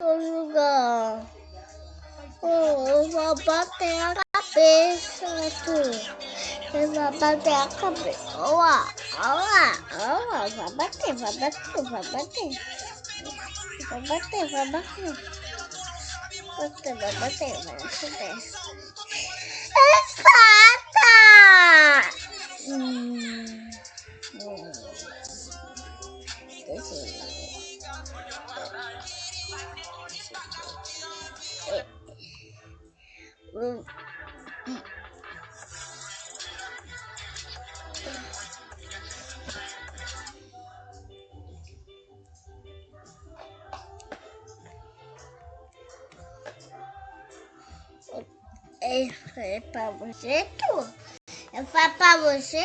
Vou jogar. Oh, vou bater a cabeça. Eu vou bater a cabeça. Olha, olha, olha. Vai bater, vai bater, vai bater. Vai bater, vai bater. Bater, vai bater, vai bater. Exata! Hum. Hum. Eu. Hum. É pra você, tu? Eu falo pra você?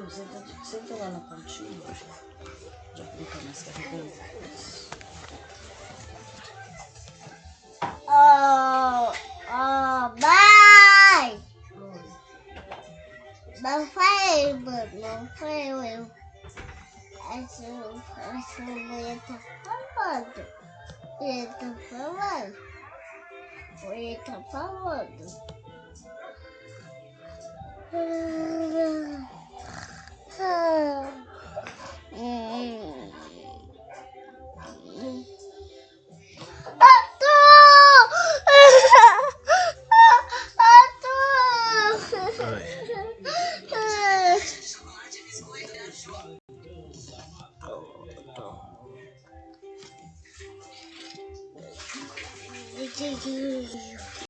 Tu, senta, senta lá na pontinha. Já brincar mais carregando. Oh, oh, bye! Não foi eu, mano. Não foi eu. Essa, essa mulher tá falando. Ele tá falando. Ele tá falando. Beijo.